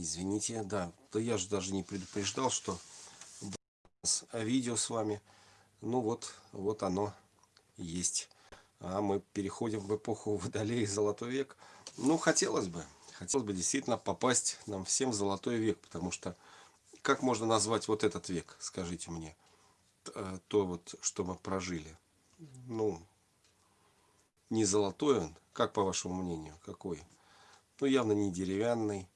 Извините, да. Да я же даже не предупреждал, что видео с вами. Ну вот, вот оно есть. А мы переходим в эпоху Водолея и Золотой век. Ну, хотелось бы. Хотелось бы действительно попасть нам всем в Золотой век. Потому что, как можно назвать вот этот век, скажите мне? Э, то вот, что мы прожили. Ну, не золотой он, как по вашему мнению, какой? Ну, явно не деревянный,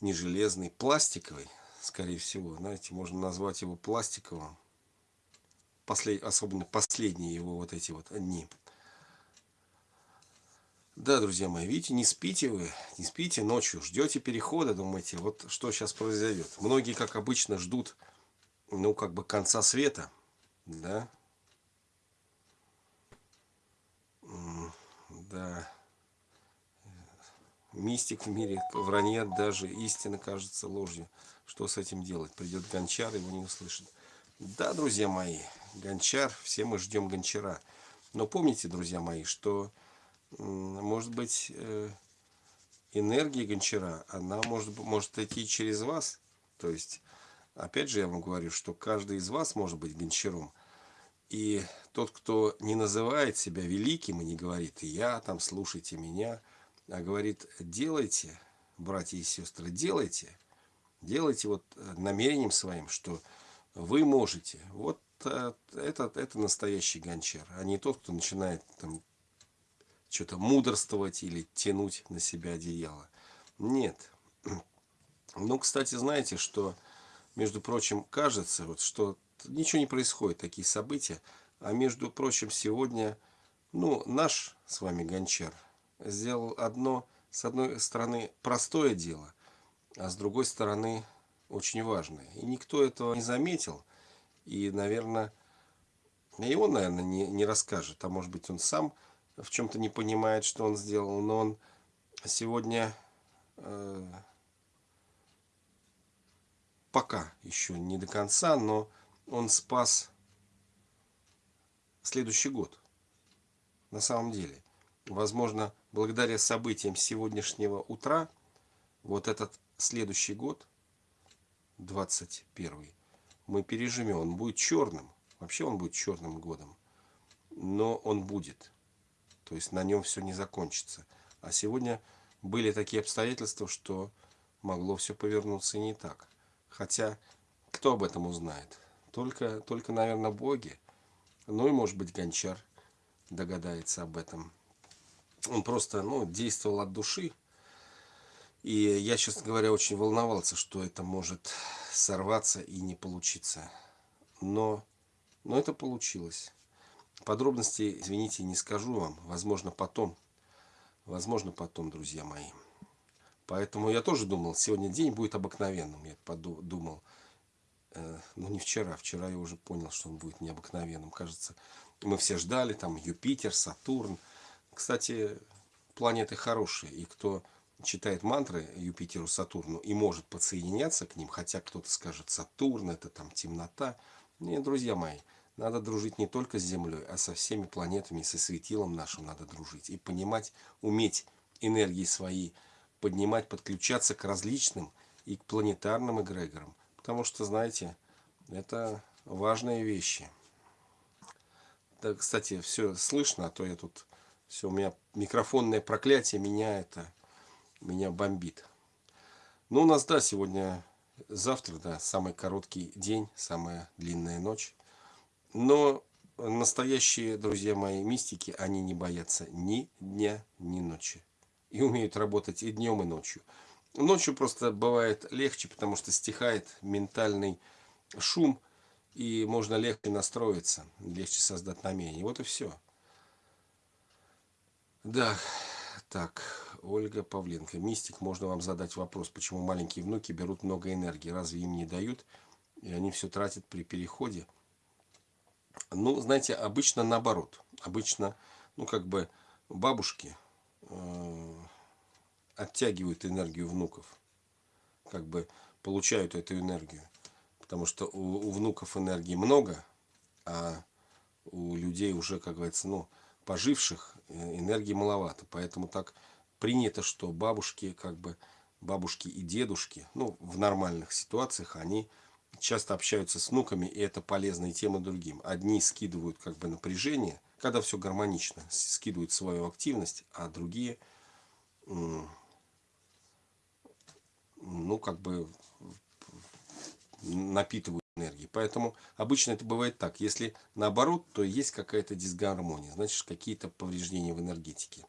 не железный, пластиковый, скорее всего. Знаете, можно назвать его пластиковым. Послед... Особенно последние его вот эти вот дни. Да, друзья мои, видите, не спите вы, не спите ночью, ждете перехода, думаете, вот что сейчас произойдет. Многие, как обычно, ждут, ну, как бы конца света, да. Да мистик в мире, вранье даже, истина кажется ложью. Что с этим делать? Придет гончар, его не услышит. Да, друзья мои, гончар, все мы ждем гончара. Но помните, друзья мои, что, может быть, э, энергия гончара, она может, может идти через вас. То есть, опять же, я вам говорю, что каждый из вас может быть гончаром. И тот, кто не называет себя великим и не говорит, я там, слушайте меня – а говорит, делайте, братья и сестры, делайте, делайте вот э, намерением своим, что вы можете. Вот э, это, это настоящий гончар, а не тот, кто начинает там что-то мудрствовать или тянуть на себя одеяло. Нет. Ну, кстати, знаете, что, между прочим, кажется, вот, что ничего не происходит, такие события, а между прочим, сегодня, ну, наш с вами гончар, сделал одно, с одной стороны, простое дело, а с другой стороны, очень важное. И никто этого не заметил. И, наверное, и он, наверное, не, не расскажет. А может быть, он сам в чем-то не понимает, что он сделал. Но он сегодня э, пока еще не до конца, но он спас следующий год. На самом деле. Возможно, благодаря событиям сегодняшнего утра, вот этот следующий год, 21 мы переживем. Он будет черным. Вообще он будет черным годом. Но он будет. То есть на нем все не закончится. А сегодня были такие обстоятельства, что могло все повернуться не так. Хотя, кто об этом узнает? Только, только наверное, боги. Ну и, может быть, гончар догадается об этом он просто ну, действовал от души. И я, честно говоря, очень волновался, что это может сорваться и не получиться. Но, но это получилось. Подробностей, извините, не скажу вам. Возможно, потом. Возможно, потом, друзья мои. Поэтому я тоже думал, сегодня день будет обыкновенным. Я подумал, э, ну не вчера, вчера я уже понял, что он будет необыкновенным. Кажется, мы все ждали, там Юпитер, Сатурн, кстати, планеты хорошие, и кто читает мантры Юпитеру, Сатурну и может подсоединяться к ним, хотя кто-то скажет Сатурн, это там темнота. Нет, друзья мои, надо дружить не только с Землей, а со всеми планетами, со светилом нашим надо дружить. И понимать, уметь энергии свои поднимать, подключаться к различным и к планетарным эгрегорам. Потому что, знаете, это важные вещи. Да, кстати, все слышно, а то я тут все, у меня микрофонное проклятие меня это, меня бомбит. Ну, у нас, да, сегодня, завтра, да, самый короткий день, самая длинная ночь. Но настоящие, друзья мои, мистики, они не боятся ни дня, ни ночи. И умеют работать и днем, и ночью. Ночью просто бывает легче, потому что стихает ментальный шум, и можно легче настроиться, легче создать намерение. Вот и все. Да, так, Ольга Павленко. Мистик, можно вам задать вопрос, почему маленькие внуки берут много энергии? Разве им не дают? И они все тратят при переходе? Ну, знаете, обычно наоборот. Обычно, ну, как бы бабушки э, оттягивают энергию внуков. Как бы получают эту энергию. Потому что у, у внуков энергии много, а у людей уже, как говорится, ну, поживших э, энергии маловато. Поэтому так принято, что бабушки как бы бабушки и дедушки, ну, в нормальных ситуациях, они часто общаются с внуками, и это полезная тема другим. Одни скидывают как бы напряжение, когда все гармонично, скидывают свою активность, а другие, ну, как бы напитывают энергией. Поэтому обычно это бывает так. Если наоборот, то есть какая-то дисгармония, значит какие-то повреждения в энергетике.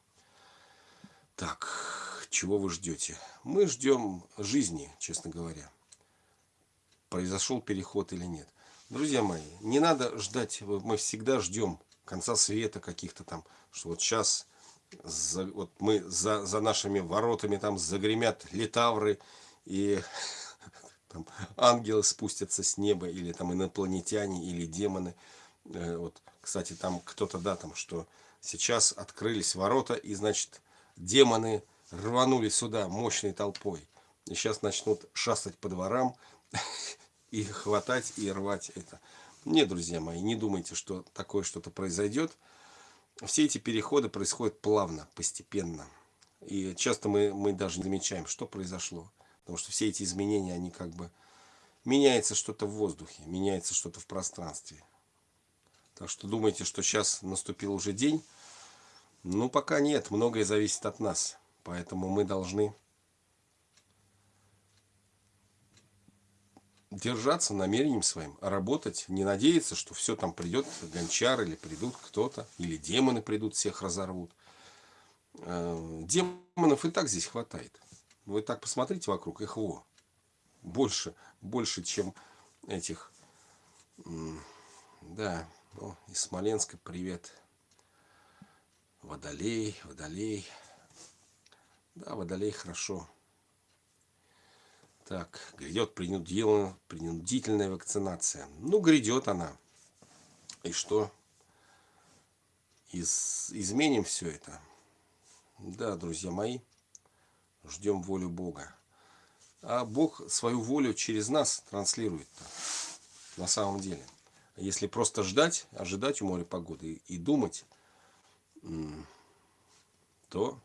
Так, чего вы ждете? Мы ждем жизни, честно говоря. Произошел переход или нет. Друзья мои, не надо ждать, мы всегда ждем конца света каких-то там, что вот сейчас за, вот мы за, за нашими воротами там загремят литавры и там ангелы спустятся с неба, или там инопланетяне, или демоны. Э, вот, кстати, там кто-то, да, там, что сейчас открылись ворота, и, значит, демоны рванули сюда мощной толпой. И сейчас начнут шастать по дворам и хватать и рвать это. Нет, друзья мои, не думайте, что такое что-то произойдет. Все эти переходы происходят плавно, постепенно. И часто мы, мы даже не замечаем, что произошло. Потому что все эти изменения, они как бы... Меняется что-то в воздухе, меняется что-то в пространстве. Так что думаете, что сейчас наступил уже день? Ну, пока нет. Многое зависит от нас. Поэтому мы должны держаться намерением своим, работать, не надеяться, что все там придет гончар или придут кто-то, или демоны придут, всех разорвут. Э, демонов и так здесь хватает. Вы так посмотрите вокруг, их во. Больше, больше, чем этих. Да, ну, из Смоленска привет. Водолей, водолей. Да, водолей хорошо. Так, грядет принудительная, принудительная вакцинация. Ну, грядет она. И что? Из, изменим все это. Да, друзья мои ждем волю Бога. А Бог свою волю через нас транслирует на самом деле. Если просто ждать, ожидать у моря погоды и думать, то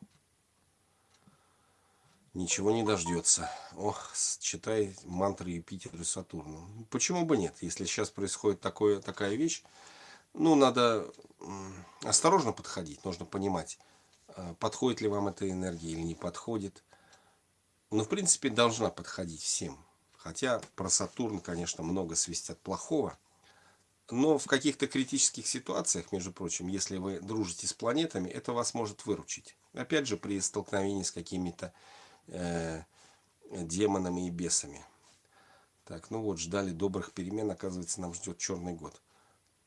ничего не дождется. Ох, читай мантры Юпитера и Сатурна. Почему бы нет? Если сейчас происходит такое, такая вещь, ну, надо осторожно подходить, нужно понимать, а, подходит ли вам эта энергия или не подходит ну, в принципе, должна подходить всем. Хотя про Сатурн, конечно, много свистят плохого. Но в каких-то критических ситуациях, между прочим, если вы дружите с планетами, это вас может выручить. Опять же, при столкновении с какими-то э, демонами и бесами. Так, ну вот, ждали добрых перемен, оказывается, нам ждет черный год.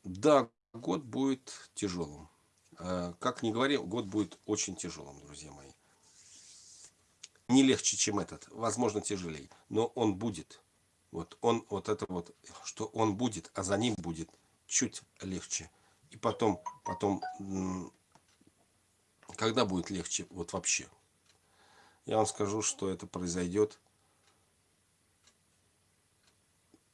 Да, год будет тяжелым. Э, как ни говори, год будет очень тяжелым, друзья мои не легче, чем этот, возможно, тяжелее, но он будет. Вот он, вот это вот, что он будет, а за ним будет чуть легче. И потом, потом, когда будет легче, вот вообще. Я вам скажу, что это произойдет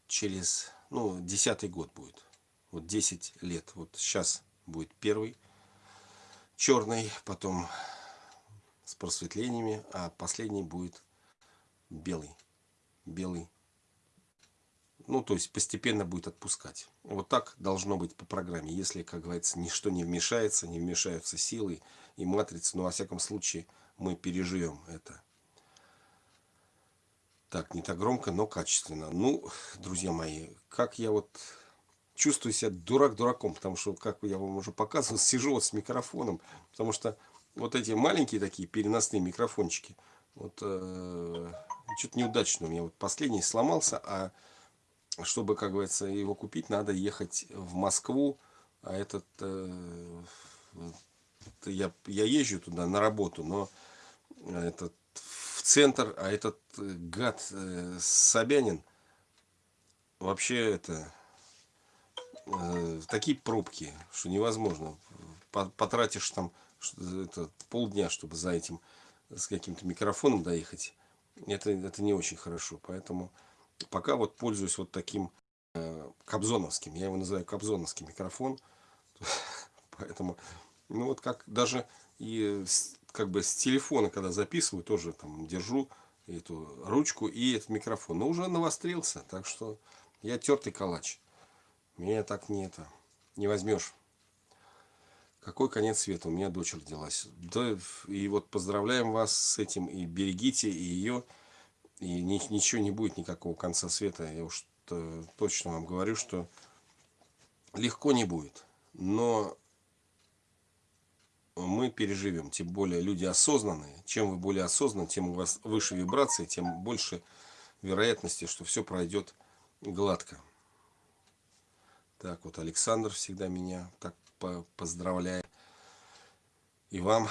через, ну, десятый год будет. Вот 10 лет. Вот сейчас будет первый черный, потом с просветлениями, а последний будет белый. Белый. Ну, то есть постепенно будет отпускать. Вот так должно быть по программе. Если, как говорится, ничто не вмешается, не вмешаются силы и матрицы, но, во всяком случае, мы переживем это. Так, не так громко, но качественно. Ну, друзья мои, как я вот чувствую себя дурак дураком, потому что, как я вам уже показывал, сижу вот с микрофоном, потому что вот эти маленькие такие переносные микрофончики, вот э, что-то неудачно у меня. Вот последний сломался, а чтобы, как говорится, его купить, надо ехать в Москву, а этот, э, я, я езжу туда на работу, но этот в центр, а этот гад э, Собянин вообще это э, такие пробки, что невозможно. Потратишь там это полдня, чтобы за этим с каким-то микрофоном доехать, это, это не очень хорошо. Поэтому пока вот пользуюсь вот таким э, кобзоновским, я его называю кобзоновский микрофон. Поэтому, ну вот как даже и как бы с телефона, когда записываю, тоже там держу, эту ручку и этот микрофон. Но уже навострился, так что я тертый калач. Меня так не это не возьмешь. Какой конец света? У меня дочь родилась. Да, и вот поздравляем вас с этим. И берегите и ее. И ни, ничего не будет, никакого конца света. Я уж точно вам говорю, что легко не будет. Но мы переживем. Тем более люди осознанные. Чем вы более осознанны, тем у вас выше вибрации, тем больше вероятности, что все пройдет гладко. Так вот, Александр всегда меня так поздравляет. И вам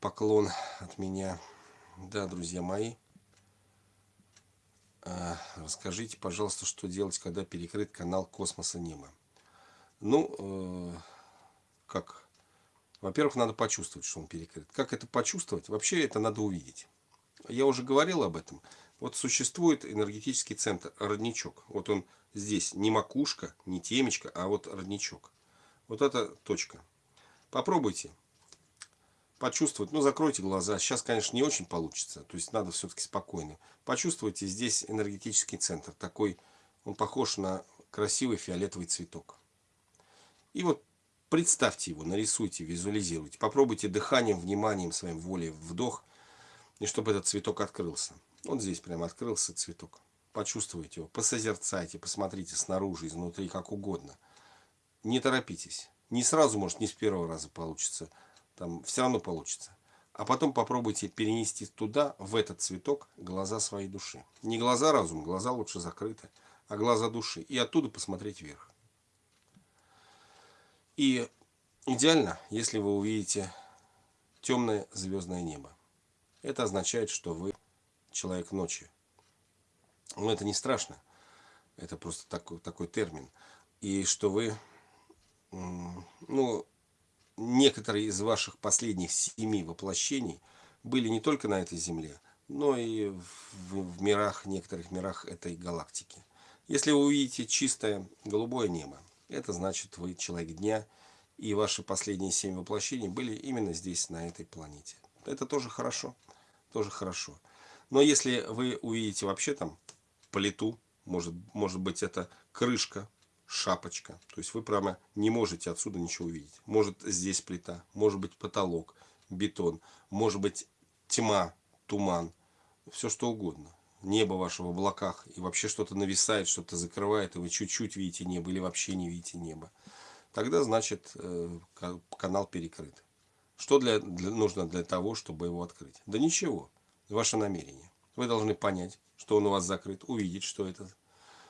поклон от меня. Да, друзья мои. А, расскажите, пожалуйста, что делать, когда перекрыт канал Космоса Неба. Ну, э, как во-первых, надо почувствовать, что он перекрыт. Как это почувствовать? Вообще это надо увидеть. Я уже говорил об этом. Вот существует энергетический центр, родничок. Вот он здесь не макушка, не темечко, а вот родничок. Вот эта точка. Попробуйте почувствовать. Ну, закройте глаза. Сейчас, конечно, не очень получится. То есть надо все-таки спокойно. Почувствуйте здесь энергетический центр. Такой, он похож на красивый фиолетовый цветок. И вот Представьте его, нарисуйте, визуализируйте. Попробуйте дыханием, вниманием, своим волей вдох, и чтобы этот цветок открылся. Вот здесь прямо открылся цветок. Почувствуйте его, посозерцайте, посмотрите снаружи, изнутри, как угодно. Не торопитесь. Не сразу, может, не с первого раза получится. Там все равно получится. А потом попробуйте перенести туда, в этот цветок, глаза своей души. Не глаза разума, глаза лучше закрыты, а глаза души. И оттуда посмотреть вверх. И идеально, если вы увидите темное звездное небо. Это означает, что вы человек ночи. Но это не страшно. Это просто такой, такой термин. И что вы, ну, некоторые из ваших последних семи воплощений были не только на этой Земле, но и в, в мирах, некоторых мирах этой галактики. Если вы увидите чистое голубое небо, это значит, вы человек дня, и ваши последние семь воплощений были именно здесь, на этой планете. Это тоже хорошо, тоже хорошо. Но если вы увидите вообще там плиту, может, может быть это крышка, шапочка, то есть вы прямо не можете отсюда ничего увидеть. Может здесь плита, может быть потолок, бетон, может быть тьма, туман, все что угодно. Небо ваше в облаках, и вообще что-то нависает, что-то закрывает, и вы чуть-чуть видите небо, или вообще не видите небо. Тогда, значит, э, канал перекрыт. Что для, для, нужно для того, чтобы его открыть? Да ничего. Ваше намерение. Вы должны понять, что он у вас закрыт, увидеть, что это.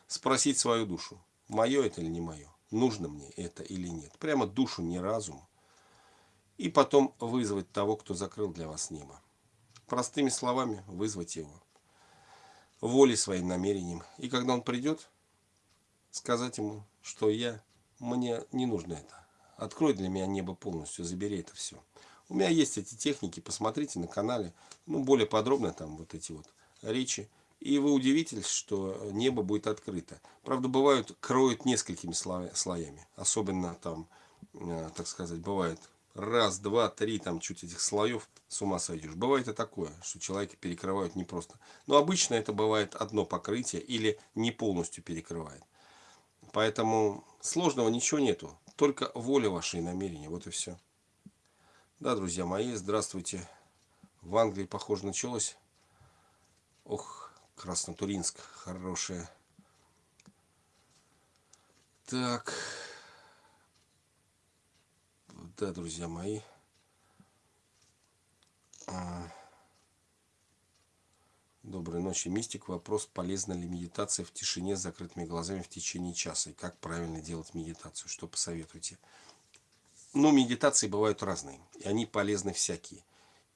Спросить свою душу, мое это или не мое. Нужно мне это или нет. Прямо душу, не разум. И потом вызвать того, кто закрыл для вас небо. Простыми словами вызвать его волей своим намерением. И когда он придет, сказать ему, что я, мне не нужно это. Открой для меня небо полностью, забери это все. У меня есть эти техники, посмотрите на канале, ну, более подробно там вот эти вот речи. И вы удивитесь, что небо будет открыто. Правда, бывают, кроют несколькими слоями. Особенно там, э, так сказать, бывает раз, два, три, там чуть этих слоев, с ума сойдешь. Бывает и такое, что человека перекрывают не просто. Но обычно это бывает одно покрытие или не полностью перекрывает. Поэтому сложного ничего нету. Только воля вашей и намерения. Вот и все. Да, друзья мои, здравствуйте. В Англии, похоже, началось. Ох, Краснотуринск, хорошее. Так. Да, друзья мои. А, Доброй ночи, мистик. Вопрос, полезна ли медитация в тишине с закрытыми глазами в течение часа? И как правильно делать медитацию? Что посоветуете? Ну, медитации бывают разные. И они полезны всякие.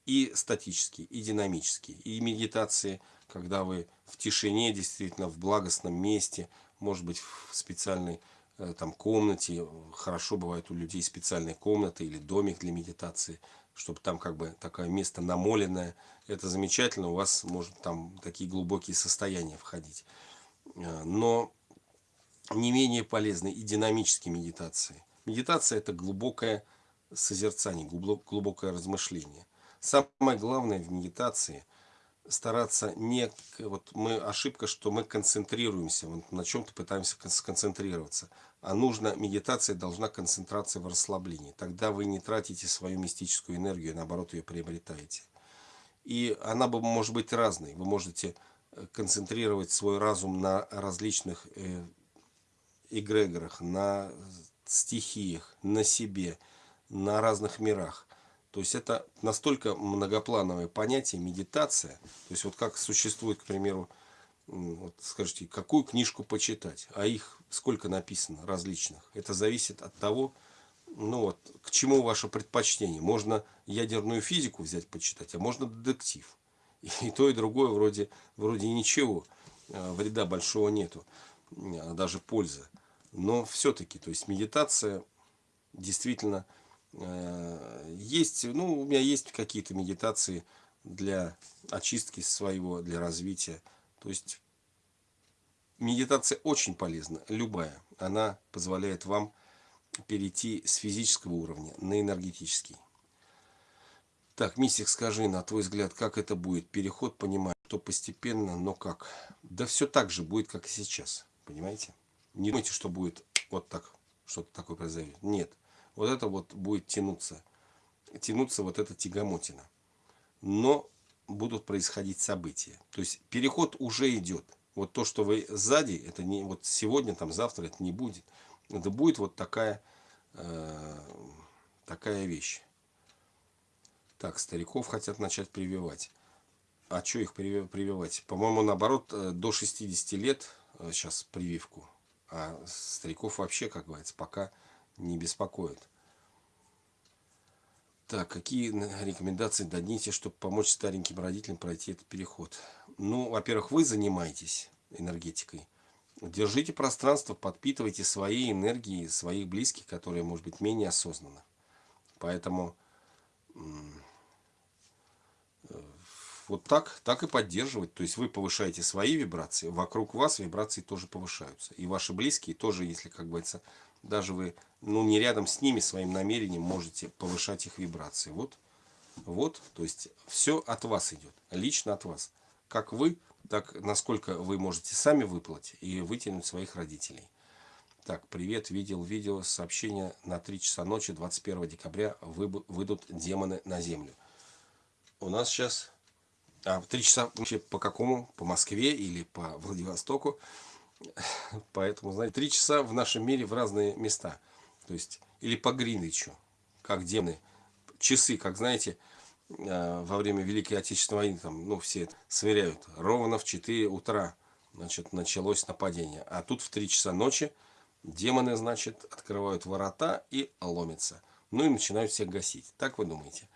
И статические, и динамические. И медитации, когда вы в тишине, действительно, в благостном месте, может быть, в специальной э, там комнате. Хорошо бывает у людей специальная комната или домик для медитации чтобы там как бы такое место намоленное. Это замечательно, у вас может там такие глубокие состояния входить. Э, но не менее полезны и динамические медитации. Медитация это глубокое созерцание, глубокое размышление. Самое главное в медитации стараться не... Вот мы ошибка, что мы концентрируемся, вот на чем-то пытаемся сконцентрироваться. А нужно, медитация должна концентрация в расслаблении. Тогда вы не тратите свою мистическую энергию, наоборот ее приобретаете. И она бы может быть разной. Вы можете э, концентрировать свой разум на различных э, эгрегорах, на стихиях, на себе, на разных мирах. То есть это настолько многоплановое понятие медитация. То есть вот как существует, к примеру, вот скажите, какую книжку почитать, а их сколько написано различных. Это зависит от того, ну вот, к чему ваше предпочтение. Можно ядерную физику взять почитать, а можно детектив. И, то, и другое вроде, вроде ничего, а, вреда большого нету, а даже пользы. Но все-таки, то есть медитация действительно Э, есть, ну, у меня есть какие-то медитации для очистки своего, для развития. То есть медитация очень полезна, любая. Она позволяет вам перейти с физического уровня на энергетический. Так, Мистик, скажи, на твой взгляд, как это будет? Переход, понимаю, что постепенно, но как? Да все так же будет, как и сейчас, понимаете? Не думайте, что будет вот так, что-то такое произойдет. Нет вот это вот будет тянуться. Тянуться вот эта тягомотина. Но будут происходить события. То есть переход уже идет. Вот то, что вы сзади, это не вот сегодня, там завтра это не будет. Это будет вот такая, э, такая вещь. Так, стариков хотят начать прививать. А что их прививать? По-моему, наоборот, э, до 60 лет сейчас э, прививку. А стариков вообще, как говорится, пока не беспокоит. Так, какие рекомендации дадите, чтобы помочь стареньким родителям пройти этот переход? Ну, во-первых, вы занимаетесь энергетикой. Держите пространство, подпитывайте свои энергии, своих близких, которые, может быть, менее осознанно. Поэтому э, вот так, так и поддерживать. То есть вы повышаете свои вибрации, вокруг вас вибрации тоже повышаются. И ваши близкие тоже, если, как говорится, даже вы ну, не рядом с ними своим намерением можете повышать их вибрации. Вот, вот, то есть все от вас идет, лично от вас. Как вы, так насколько вы можете сами выплатить и вытянуть своих родителей. Так, привет, видел видео, сообщение на 3 часа ночи 21 декабря выйдут демоны на землю. У нас сейчас, а 3 часа вообще по какому? По Москве или по Владивостоку? Поэтому, знаете, три часа в нашем мире в разные места. То есть, или по Гринвичу, как демоны. Часы, как знаете, э, во время Великой Отечественной войны, там, ну, все сверяют. Ровно в 4 утра, значит, началось нападение. А тут в 3 часа ночи демоны, значит, открывают ворота и ломятся. Ну и начинают всех гасить. Так вы думаете?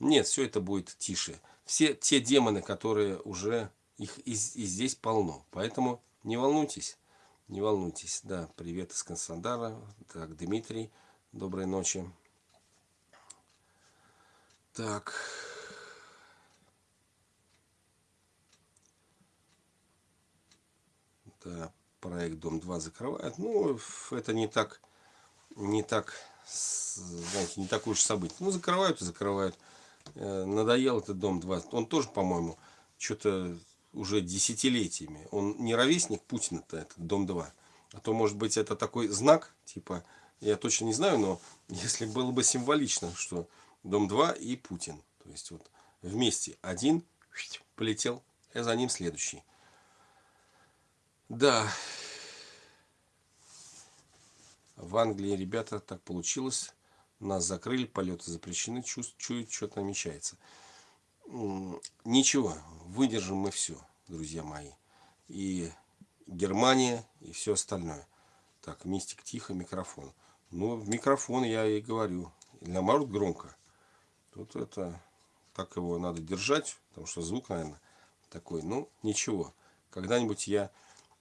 Нет, все это будет тише. Все те демоны, которые уже, их и, и здесь полно. Поэтому не волнуйтесь, не волнуйтесь. Да, привет из Краснодара. Так, Дмитрий, доброй ночи. Так. Да, проект Дом 2 закрывает. Ну, это не так, не так, знаете, не такое уж событие. Ну, закрывают и закрывают. Э, надоел этот Дом 2. Он тоже, по-моему, что-то уже десятилетиями. Он не ровесник Путина-то, это Дом-2. А то, может быть, это такой знак, типа, я точно не знаю, но если было бы символично, что Дом-2 и Путин. То есть вот вместе один полетел, и за ним следующий. Да. В Англии, ребята, так получилось. Нас закрыли, полеты запрещены, чуют, что-то намечается. Ничего, выдержим мы все, друзья мои. И Германия, и все остальное. Так, мистик, тихо, микрофон. Ну, микрофон я и говорю. Наоборот, громко. Тут это, так его надо держать, потому что звук, наверное, такой. Ну, ничего. Когда-нибудь я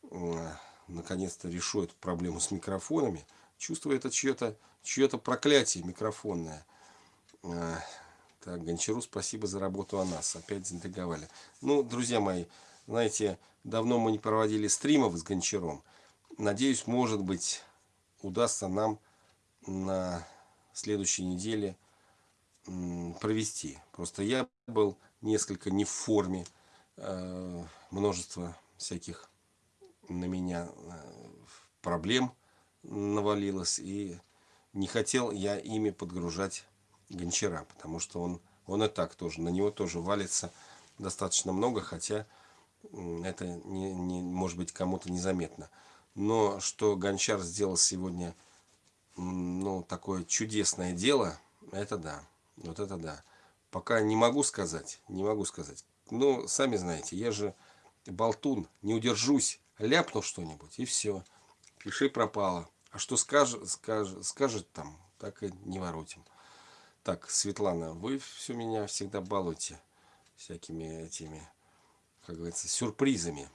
э, наконец-то решу эту проблему с микрофонами. Чувствую это чье-то чье, -то, проклятие микрофонное. Э, так, Гончару спасибо за работу о нас. Опять заинтриговали. Ну, друзья мои, знаете, давно мы не проводили стримов с Гончаром. Надеюсь, может быть, удастся нам на следующей неделе провести. Просто я был несколько не в форме. э, множество всяких на меня проблем навалилось. И не хотел я ими подгружать гончара, потому что он, он и так тоже, на него тоже валится достаточно много, хотя это не, не может быть кому-то незаметно. Но что Гончар сделал сегодня ну, такое чудесное дело, это да. Вот это да. Пока не могу сказать, не могу сказать. Ну, сами знаете, я же болтун, не удержусь, ляпну что-нибудь, и все. Пиши пропало. А что скажет, скажет, скажет там, так и не воротим. Так, Светлана, вы все меня всегда балуете всякими этими, как говорится, сюрпризами.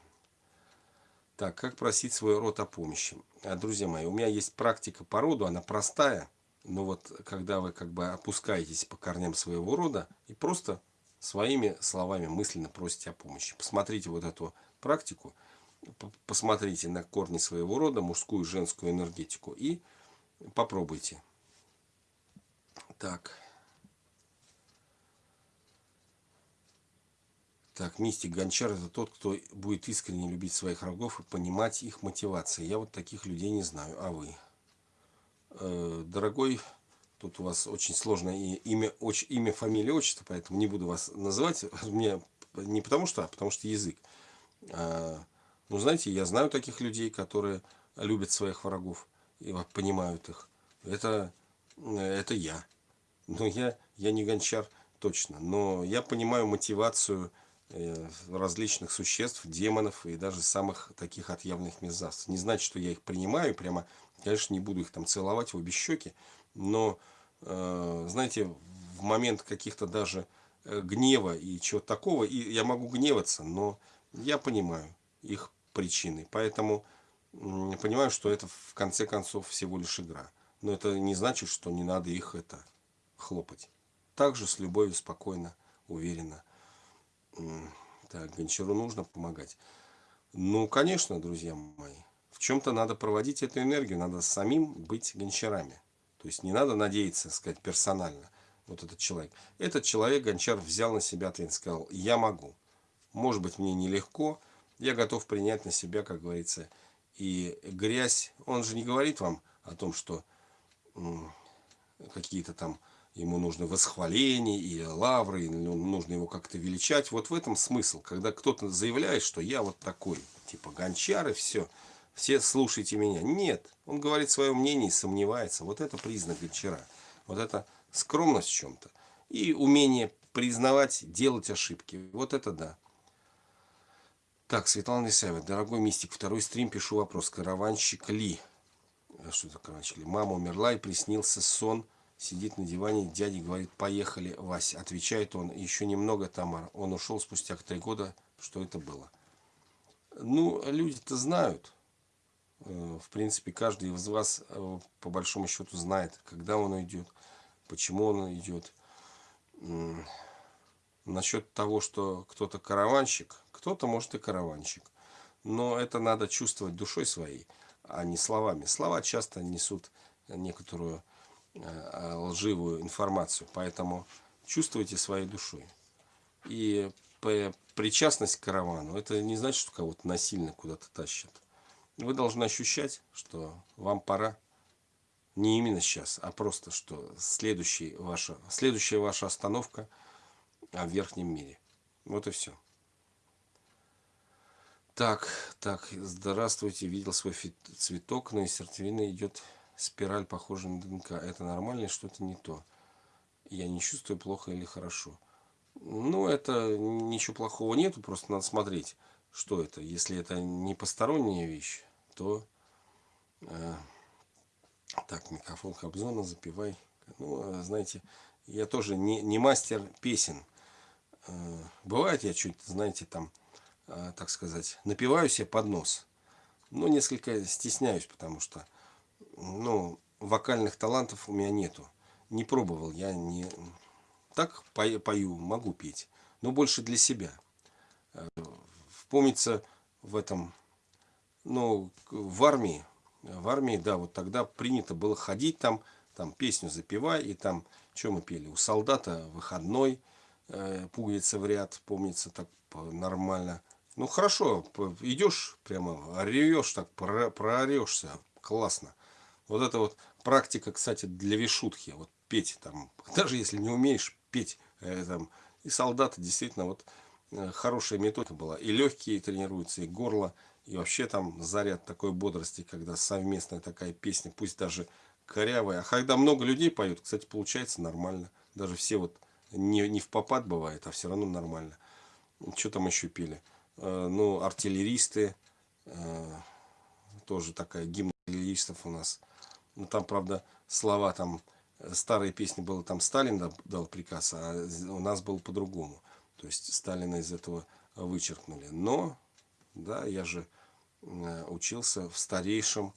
Так, как просить свой род о помощи? А, друзья мои, у меня есть практика по роду, она простая. Но вот когда вы как бы опускаетесь по корням своего рода и просто своими словами мысленно просите о помощи. Посмотрите вот эту практику, посмотрите на корни своего рода, мужскую и женскую энергетику и попробуйте. Так. Так, мистик Гончар это тот, кто будет искренне любить своих врагов и понимать их мотивации. Я вот таких людей не знаю, а вы? Э, дорогой, тут у вас очень сложное имя, очень, имя, фамилия, отчество, поэтому не буду вас называть. Мне не потому что, а потому что язык. А, ну, знаете, я знаю таких людей, которые любят своих врагов и понимают их. Это, это я. Но я, я не гончар точно. Но я понимаю мотивацию Э, различных существ, демонов и даже самых таких отъявленных мерзавцев. Не значит, что я их принимаю, прямо, конечно, не буду их там целовать в обе щеки, но, э, знаете, в момент каких-то даже э, гнева и чего-то такого, и я могу гневаться, но я понимаю их причины, поэтому понимаю, что это в конце концов всего лишь игра. Но это не значит, что не надо их это хлопать. Также с любовью, спокойно, уверенно. Так, Гончару нужно помогать. Ну, конечно, друзья мои. В чем-то надо проводить эту энергию. Надо самим быть гончарами. То есть не надо надеяться, сказать, персонально. Вот этот человек. Этот человек, гончар, взял на себя ответственность. Сказал, я могу. Может быть, мне нелегко. Я готов принять на себя, как говорится, и грязь. Он же не говорит вам о том, что какие-то там ему нужно восхваление и лавры, нужно его как-то величать. Вот в этом смысл, когда кто-то заявляет, что я вот такой, типа гончар и все, все слушайте меня. Нет, он говорит свое мнение и сомневается. Вот это признак гончара. Вот это скромность в чем-то. И умение признавать, делать ошибки. Вот это да. Так, Светлана Исаева, дорогой мистик, второй стрим, пишу вопрос. Караванщик Ли. Что это караванщик Ли? Мама умерла и приснился сон Сидит на диване, дядя говорит, поехали, Вася. Отвечает он, еще немного, Тамара. Он ушел спустя три года, что это было. Ну, люди-то знают. Э, в принципе, каждый из вас, э, по большому счету, знает, когда он уйдет, почему он идет. Насчет того, что кто-то караванщик, кто-то может и караванщик. Но это надо чувствовать душой своей, а не словами. Слова часто несут некоторую лживую информацию. Поэтому чувствуйте своей душой. И причастность к каравану, это не значит, что кого-то насильно куда-то тащат. Вы должны ощущать, что вам пора не именно сейчас, а просто, что следующий ваша, следующая ваша остановка в верхнем мире. Вот и все. Так, так, здравствуйте, видел свой цветок, но из сердцевины идет спираль похожа на ДНК. Это нормально, что-то не то. Я не чувствую плохо или хорошо. Ну, это ничего плохого нету, просто надо смотреть, что это. Если это не посторонняя вещь, то... Э, так, микрофон Кобзона, запивай. Ну, знаете, я тоже не, не мастер песен. Э, бывает, я чуть, знаете, там, э, так сказать, напиваю себе под нос. Но несколько стесняюсь, потому что ну, вокальных талантов у меня нету. Не пробовал, я не... Так пою, могу петь, но больше для себя. Э, помнится в этом, ну, в армии, в армии, да, вот тогда принято было ходить там, там песню запевай, и там, что мы пели, у солдата выходной, э, пуговица в ряд, помнится, так нормально. Ну хорошо, идешь прямо, ревешь так, проорешься, классно. Вот это вот практика, кстати, для вишутхи, вот петь там, даже если не умеешь петь, э, там, и солдаты действительно вот э, хорошая методика была. И легкие тренируются, и горло, и вообще там заряд такой бодрости, когда совместная такая песня, пусть даже корявая. А когда много людей поют, кстати, получается нормально. Даже все вот не, не в попад бывает, а все равно нормально. Что там еще пели? Э, ну, артиллеристы, э, тоже такая гимн артиллеристов у нас. Ну, там, правда, слова там, э, старые песни было, там Сталин дал приказ, а у нас было по-другому. То есть Сталина из этого вычеркнули. Но, да, я же учился в старейшем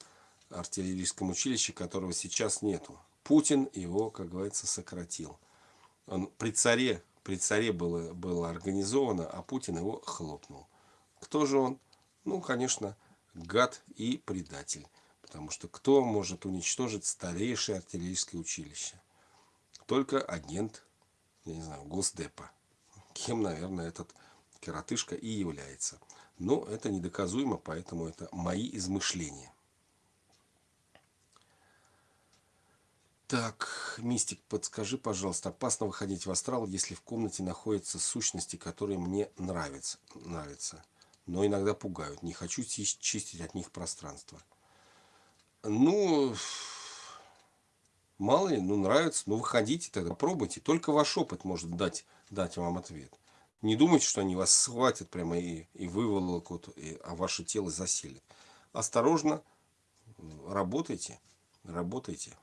артиллерийском училище, которого сейчас нету. Путин его, как говорится, сократил. Он при царе, при царе было, было организовано, а Путин его хлопнул. Кто же он? Ну, конечно, гад и предатель. Потому что кто может уничтожить старейшее артиллерийское училище? Только агент, я не знаю, Госдепа. Кем, наверное, этот коротышка и является. Но это недоказуемо, поэтому это мои измышления. Так, Мистик, подскажи, пожалуйста, опасно выходить в астрал, если в комнате находятся сущности, которые мне нравятся, нравятся, но иногда пугают. Не хочу чистить от них пространство. Ну, мало ли, ну нравится, ну выходите тогда, пробуйте. Только ваш опыт может дать, дать вам ответ. Не думайте, что они вас схватят прямо и, и выволокут, и, а ваше тело заселит. Осторожно, работайте, работайте.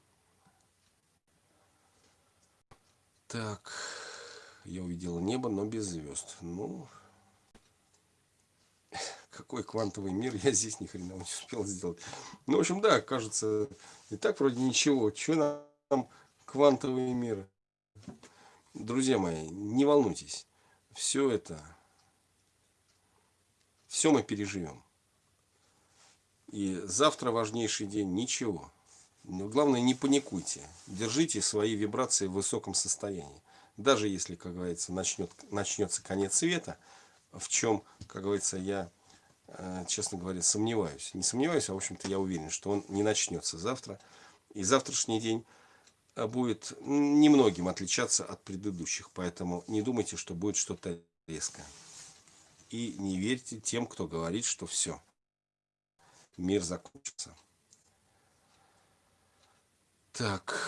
Так, я увидел небо, но без звезд. Ну, какой квантовый мир, я здесь ни хрена не успел сделать. Ну, в общем, да, кажется, и так вроде ничего. Что нам квантовый мир? Друзья мои, не волнуйтесь. Все это, все мы переживем. И завтра важнейший день, ничего. Но главное, не паникуйте. Держите свои вибрации в высоком состоянии. Даже если, как говорится, начнет, начнется конец света, в чем, как говорится, я, честно говоря, сомневаюсь. Не сомневаюсь, а в общем-то я уверен, что он не начнется завтра. И завтрашний день э, будет немногим отличаться от предыдущих. Поэтому не думайте, что будет что-то резкое. И не верьте тем, кто говорит, что все, мир закончится. Так,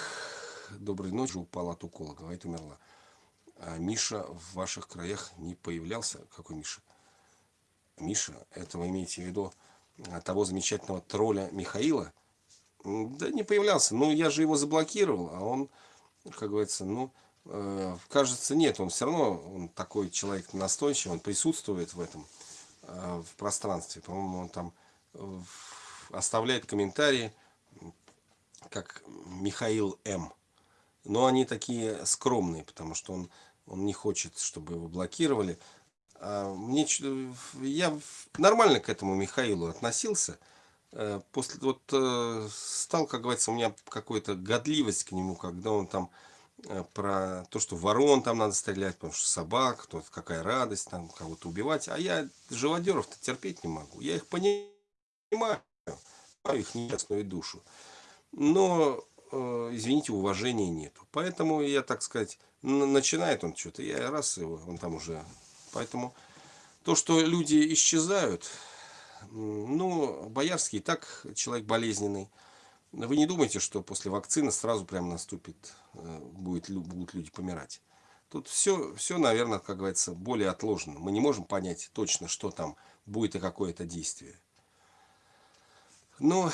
доброй ночи, упала от укола, говорит, умерла. А Миша в ваших краях не появлялся? Какой Миша? Миша, это вы имеете в виду а, того замечательного тролля Михаила? Да не появлялся, ну я же его заблокировал, а он, как говорится, ну, э, кажется, нет, он все равно, он такой человек настойчивый, он присутствует в этом, э, в пространстве, по-моему, он там э, оставляет комментарии, как Михаил М. Но они такие скромные, потому что он, он не хочет, чтобы его блокировали. А мне, я нормально к этому Михаилу относился. Э, после вот э, стал, как говорится, у меня какая-то годливость к нему, когда он там э, про то, что ворон там надо стрелять, потому что собак, то какая радость там кого-то убивать. А я живодеров-то терпеть не могу. Я их понимаю, их несчастную душу но, э, извините, уважения нету. Поэтому я, так сказать, начинает он что-то, я раз его, он там уже. Поэтому то, что люди исчезают, ну, Боярский и так человек болезненный. Вы не думайте, что после вакцины сразу прям наступит, э, будет, будут люди помирать. Тут все, все, наверное, как говорится, более отложено. Мы не можем понять точно, что там будет и какое-то действие. Ну,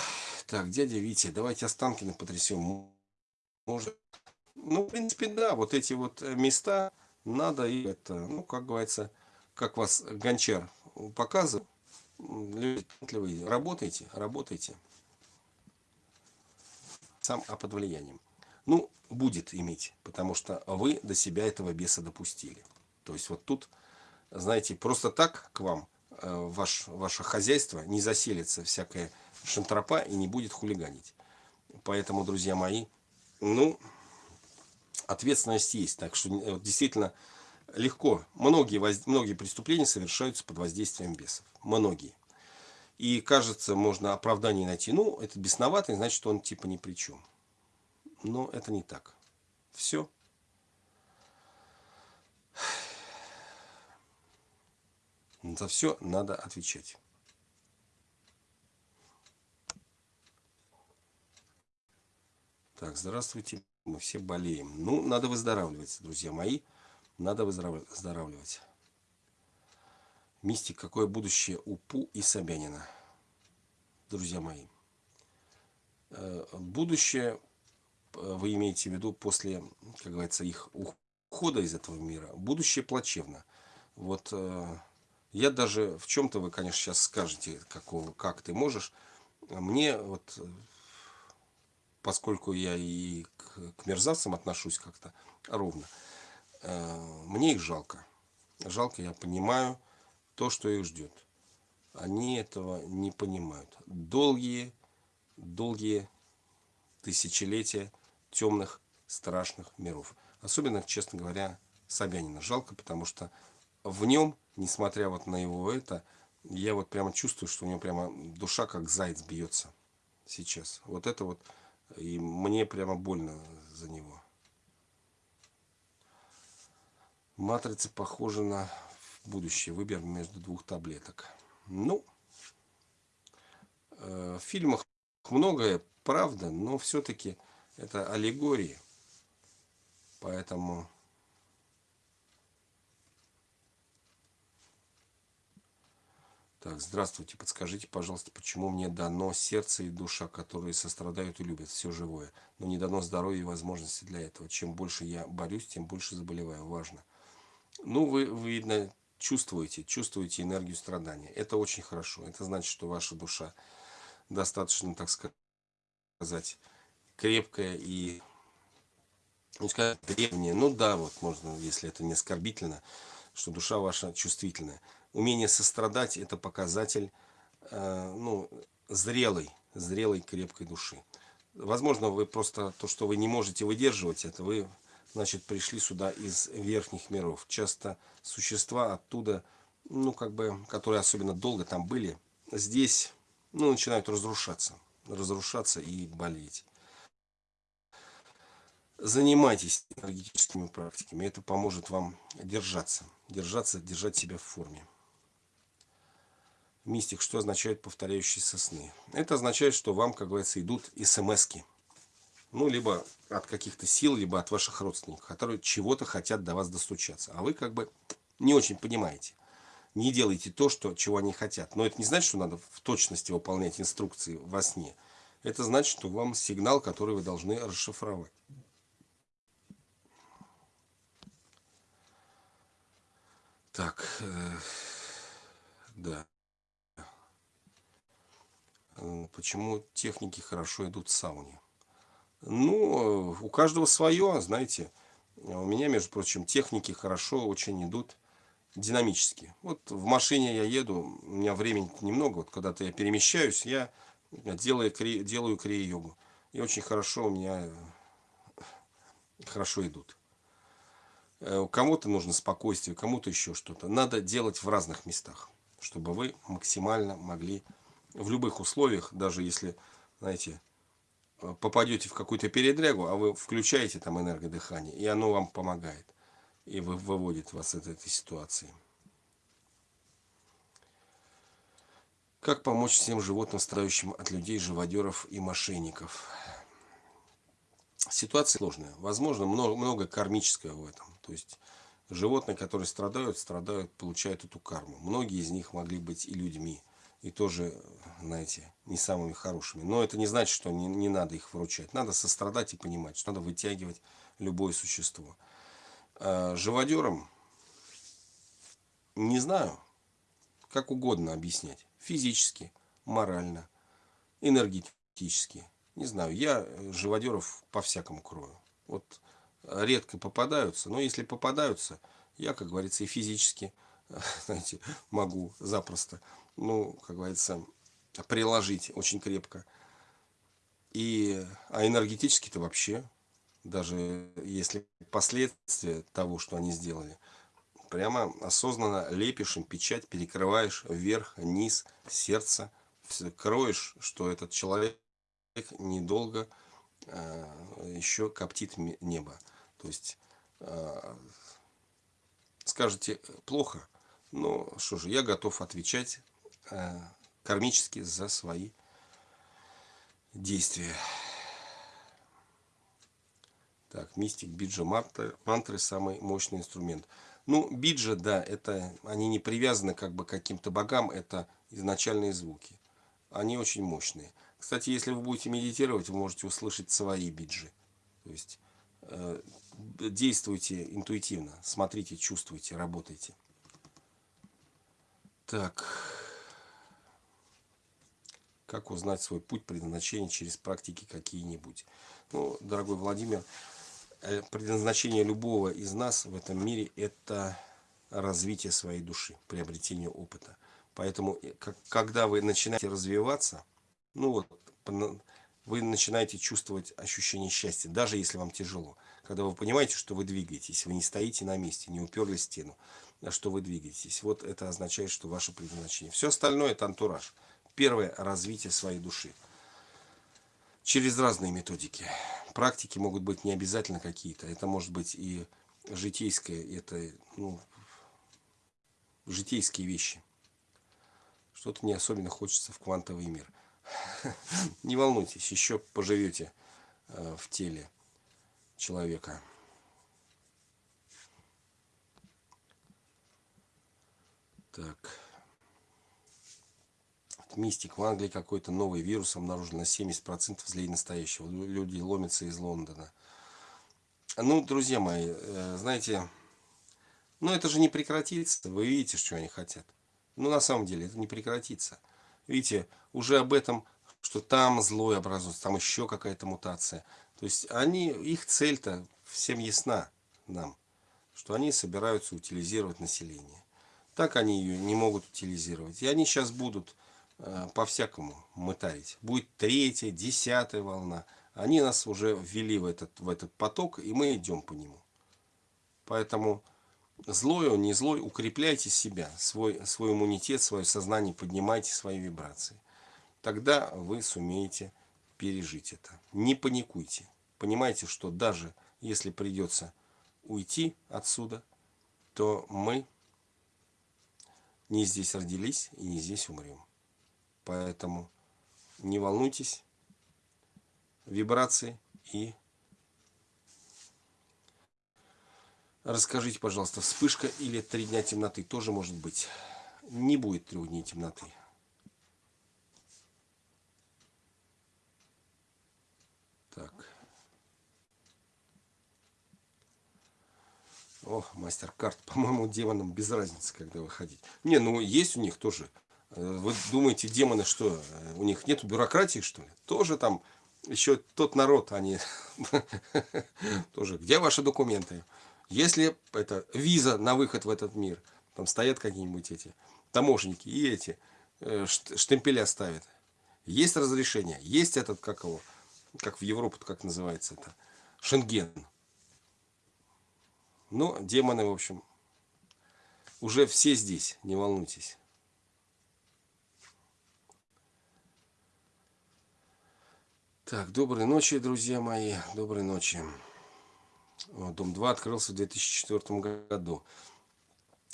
так, дядя Витя, давайте Останкино потрясем. Может, ну, в принципе, да, вот эти вот места надо и это, ну, как говорится, как вас Гончар показывал, люди работайте, работайте. Сам, а под влиянием. Ну, будет иметь, потому что вы до себя этого беса допустили. То есть вот тут, знаете, просто так к вам Э, ваш, ваше хозяйство не заселится всякая шантропа и не будет хулиганить. Поэтому, друзья мои, ну, ответственность есть. Так что действительно легко. Многие, воз... многие преступления совершаются под воздействием бесов. Многие. И кажется, можно оправдание найти. Ну, это бесноватый, значит, он типа ни при чем. Но это не так. Все. За все надо отвечать. Так, здравствуйте. Мы все болеем. Ну, надо выздоравливать, друзья мои. Надо выздоравливать. Мистик, какое будущее у Пу и Собянина? Друзья мои. Э, будущее э, вы имеете в виду после, как говорится, их ухода из этого мира. Будущее плачевно. Вот э, я даже в чем-то вы, конечно, сейчас скажете, какого, как ты можешь. Мне вот поскольку я и к, к мерзавцам отношусь как-то ровно, э, мне их жалко. Жалко, я понимаю то, что их ждет. Они этого не понимают. Долгие, долгие тысячелетия темных, страшных миров. Особенно, честно говоря, Собянина жалко, потому что в нем, несмотря вот на его это, я вот прямо чувствую, что у него прямо душа как заяц бьется сейчас. Вот это вот и мне прямо больно за него. Матрица похожа на будущее. Выбор между двух таблеток. Ну, э, в фильмах многое правда, но все-таки это аллегории. Поэтому Так, здравствуйте, подскажите, пожалуйста, почему мне дано сердце и душа, которые сострадают и любят все живое, но не дано здоровье и возможности для этого. Чем больше я борюсь, тем больше заболеваю. Важно. Ну, вы видно, чувствуете, чувствуете энергию страдания. Это очень хорошо. Это значит, что ваша душа достаточно, так сказать, крепкая и, ну, сказать, древняя. Ну да, вот можно, если это не оскорбительно, что душа ваша чувствительная умение сострадать – это показатель э, ну, зрелой, зрелой, крепкой души. Возможно, вы просто то, что вы не можете выдерживать, это вы, значит, пришли сюда из верхних миров. Часто существа оттуда, ну, как бы, которые особенно долго там были, здесь, ну, начинают разрушаться, разрушаться и болеть. Занимайтесь энергетическими практиками, это поможет вам держаться, держаться, держать себя в форме. Мистик, что означает повторяющиеся сны? Это означает, что вам, как говорится, идут смс -ки. Ну, либо от каких-то сил, либо от ваших родственников, которые чего-то хотят до вас достучаться. А вы как бы не очень понимаете. Не делайте то, что, чего они хотят. Но это не значит, что надо в точности выполнять инструкции во сне. Это значит, что вам сигнал, который вы должны расшифровать. Так, э, да. Почему техники хорошо идут в сауне? Ну, у каждого свое, знаете. У меня, между прочим, техники хорошо очень идут динамически. Вот в машине я еду, у меня времени немного, вот когда-то я перемещаюсь, я делаю, делаю крия-йогу. И очень хорошо у меня хорошо идут. Э, кому-то нужно спокойствие, кому-то еще что-то. Надо делать в разных местах, чтобы вы максимально могли в любых условиях, даже если, знаете, попадете в какую-то передрягу, а вы включаете там энергодыхание, и оно вам помогает, и вы, выводит вас из этой ситуации. Как помочь всем животным, страдающим от людей, живодеров и мошенников? Ситуация сложная. Возможно, много, много кармического в этом. То есть, животные, которые страдают, страдают, получают эту карму. Многие из них могли быть и людьми и тоже, знаете, не самыми хорошими. Но это не значит, что не, не надо их вручать. Надо сострадать и понимать, что надо вытягивать любое существо. А живодерам, не знаю, как угодно объяснять. Физически, морально, энергетически. Не знаю, я живодеров по-всякому крою. Вот редко попадаются, но если попадаются, я, как говорится, и физически, знаете, могу запросто ну, как говорится, приложить очень крепко. И, а энергетически-то вообще, даже если последствия того, что они сделали, прямо осознанно лепишь им печать, перекрываешь вверх, низ, сердце, кроешь, что этот человек недолго э, еще коптит небо. То есть э, скажете плохо, но что же, я готов отвечать кармически за свои действия. Так, мистик, биджа, мантры, мантры самый мощный инструмент. Ну, биджа, да, это они не привязаны как бы к каким-то богам, это изначальные звуки. Они очень мощные. Кстати, если вы будете медитировать, вы можете услышать свои биджи. То есть э, действуйте интуитивно, смотрите, чувствуйте, работайте. Так, как узнать свой путь предназначения через практики какие-нибудь? Ну, дорогой Владимир, Э, предназначение любого из нас в этом мире это развитие своей души, приобретение опыта. Поэтому, э, когда вы начинаете развиваться, ну вот, вы начинаете чувствовать ощущение счастья, даже если вам тяжело. Когда вы понимаете, что вы двигаетесь, вы не стоите на месте, не уперли стену, а что вы двигаетесь. Вот это означает, что ваше предназначение. Все остальное это антураж. Первое – развитие своей души. Через разные методики практики могут быть не обязательно какие-то. Это может быть и житейское, это ну, житейские вещи. Что-то не особенно хочется в квантовый мир. Не волнуйтесь, еще поживете э, в теле человека. Так мистик, в Англии какой-то новый вирус обнаружен на 70% злее настоящего. Люди ломятся из Лондона. Ну, друзья мои, э, знаете, ну это же не прекратится. Вы видите, что они хотят. Ну, на самом деле, это не прекратится. Видите, уже об этом, что там злой образуется, там еще какая-то мутация. То есть они, их цель-то всем ясна нам, что они собираются утилизировать население. Так они ее не могут утилизировать. И они сейчас будут по-всякому мытарить. Будет третья, десятая волна. Они нас уже ввели в этот, в этот поток, и мы идем по нему. Поэтому злой он, не злой, укрепляйте себя, свой, свой иммунитет, свое сознание, поднимайте свои вибрации. Тогда вы сумеете пережить это. Не паникуйте. Понимайте, что даже если придется уйти отсюда, то мы не здесь родились и не здесь умрем. Поэтому не волнуйтесь. Вибрации и расскажите, пожалуйста, вспышка или три дня темноты тоже может быть. Не будет трех дней темноты. Так. О, мастер-карт. По-моему, демонам без разницы, когда выходить. Не, ну есть у них тоже вы думаете, демоны что, у них нет бюрократии, что ли? Тоже там еще тот народ, они тоже. Где ваши документы? Если это виза на выход в этот мир, там стоят какие-нибудь эти таможенники и эти э, штемпеля ставят. Есть разрешение, есть этот, как его, как в Европу, как называется это, Шенген. Но демоны, в общем, уже все здесь, не волнуйтесь. Так, доброй ночи, друзья мои, доброй ночи. Дом 2 открылся в 2004 году.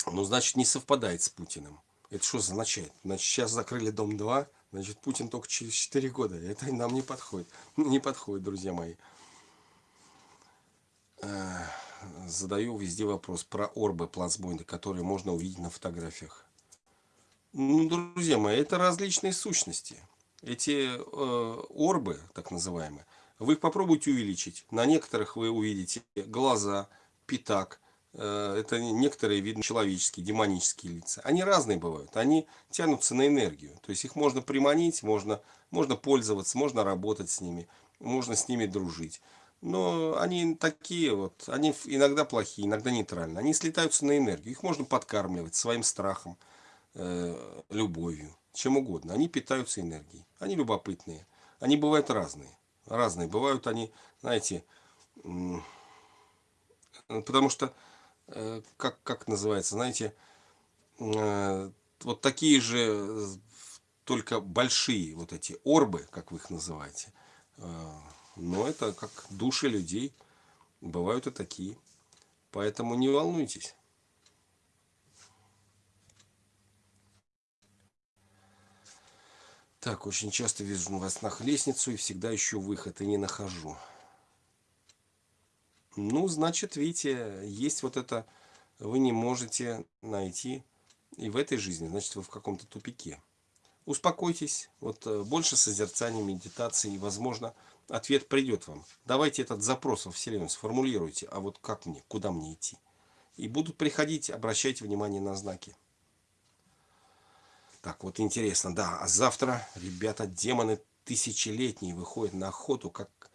Ну, значит, не совпадает с Путиным. Это что означает? Значит, сейчас закрыли Дом 2, значит, Путин только через 4 года. Это нам не подходит. Не подходит, друзья мои. Задаю везде вопрос про орбы плацбойнты, которые можно увидеть на фотографиях. Ну, друзья мои, это различные сущности эти э, орбы, так называемые, вы их попробуйте увеличить. На некоторых вы увидите глаза, пятак. Э, это некоторые видны человеческие, демонические лица. Они разные бывают. Они тянутся на энергию. То есть их можно приманить, можно, можно пользоваться, можно работать с ними, можно с ними дружить. Но они такие вот, они иногда плохие, иногда нейтральные. Они слетаются на энергию. Их можно подкармливать своим страхом, э, любовью чем угодно. Они питаются энергией. Они любопытные. Они бывают разные. Разные. Бывают они, знаете, потому что э, как, как называется, знаете, э, вот такие же, только большие вот эти орбы, как вы их называете. Но это как души людей. Бывают и такие. Поэтому не волнуйтесь. Так, очень часто вижу вас на лестницу и всегда ищу выход и не нахожу. Ну, значит, видите, есть вот это, вы не можете найти и в этой жизни, значит, вы в каком-то тупике. Успокойтесь, вот э, больше созерцания, медитации, и, возможно, ответ придет вам. Давайте этот запрос во Вселенную сформулируйте, а вот как мне, куда мне идти. И будут приходить, обращайте внимание на знаки. Так, вот интересно, да, а завтра, ребята, демоны тысячелетние выходят на охоту, как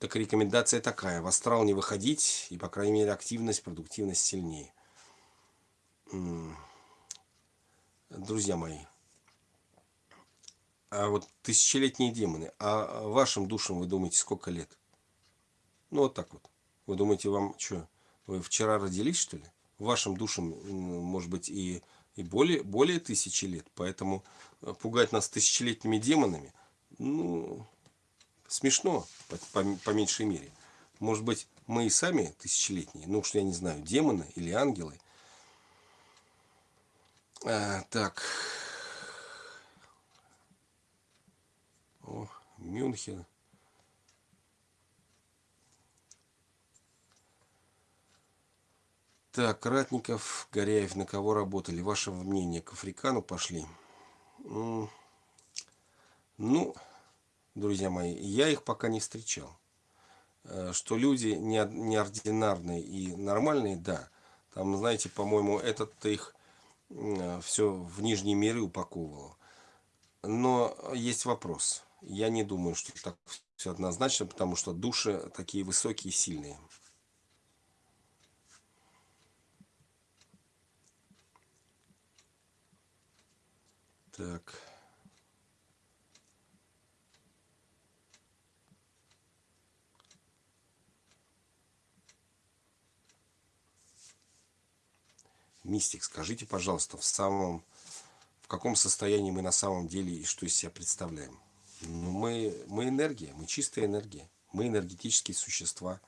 так рекомендация такая, в астрал не выходить, и, по крайней мере, активность, продуктивность сильнее. Друзья мои, а вот тысячелетние демоны, а вашим душам, вы думаете, сколько лет? Ну, вот так вот. Вы думаете, вам что, вы вчера родились, что ли? Вашим душам, может быть, и, и более, более тысячи лет. Поэтому э, пугать нас тысячелетними демонами, ну, смешно, по, по, по меньшей мере. Может быть, мы и сами тысячелетние, ну что я не знаю, демоны или ангелы. А, так. О, Мюнхен. Так, Ратников, Горяев, на кого работали? Ваше мнение, к Африкану пошли? Ну, друзья мои, я их пока не встречал. Э, что люди неординарные и нормальные, да. Там, знаете, по-моему, этот их э, все в нижние миры упаковывало. Но есть вопрос. Я не думаю, что так все однозначно, потому что души такие высокие и сильные. Так. Мистик, скажите, пожалуйста, в самом, в каком состоянии мы на самом деле и что из себя представляем? Ну, мы, мы энергия, мы чистая энергия, мы энергетические существа.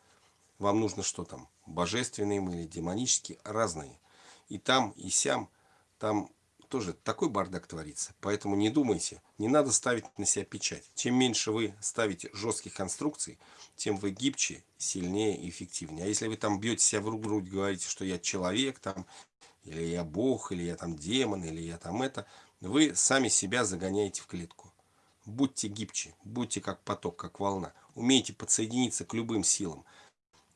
Вам нужно что там? Божественные мы или демонические? Разные. И там, и сям, там тоже такой бардак творится. Поэтому не думайте, не надо ставить на себя печать. Чем меньше вы ставите жестких конструкций, тем вы гибче, сильнее и эффективнее. А если вы там бьете себя в грудь, говорите, что я человек, там, или я бог, или я там демон, или я там это, вы сами себя загоняете в клетку. Будьте гибче, будьте как поток, как волна. Умейте подсоединиться к любым силам,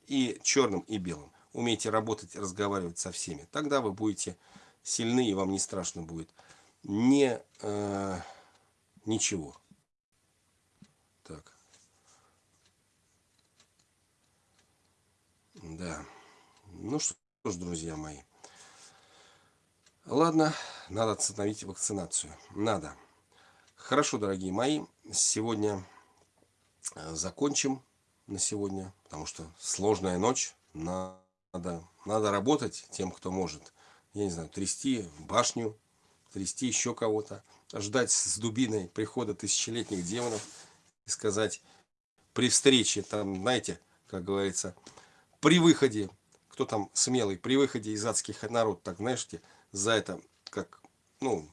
и черным, и белым. Умейте работать, разговаривать со всеми. Тогда вы будете сильны, и вам не страшно будет. Не, э, ничего. Так. Да. Ну что ж, друзья мои. Ладно, надо остановить вакцинацию. Надо. Хорошо, дорогие мои. Сегодня э, закончим на сегодня, потому что сложная ночь. Надо, надо работать тем, кто может. Я не знаю, трясти башню, трясти еще кого-то. Ждать с дубиной прихода тысячелетних демонов и сказать при встрече, там, знаете, как говорится, при выходе, кто там смелый, при выходе из адских народ, так, знаешь, за это, как, ну,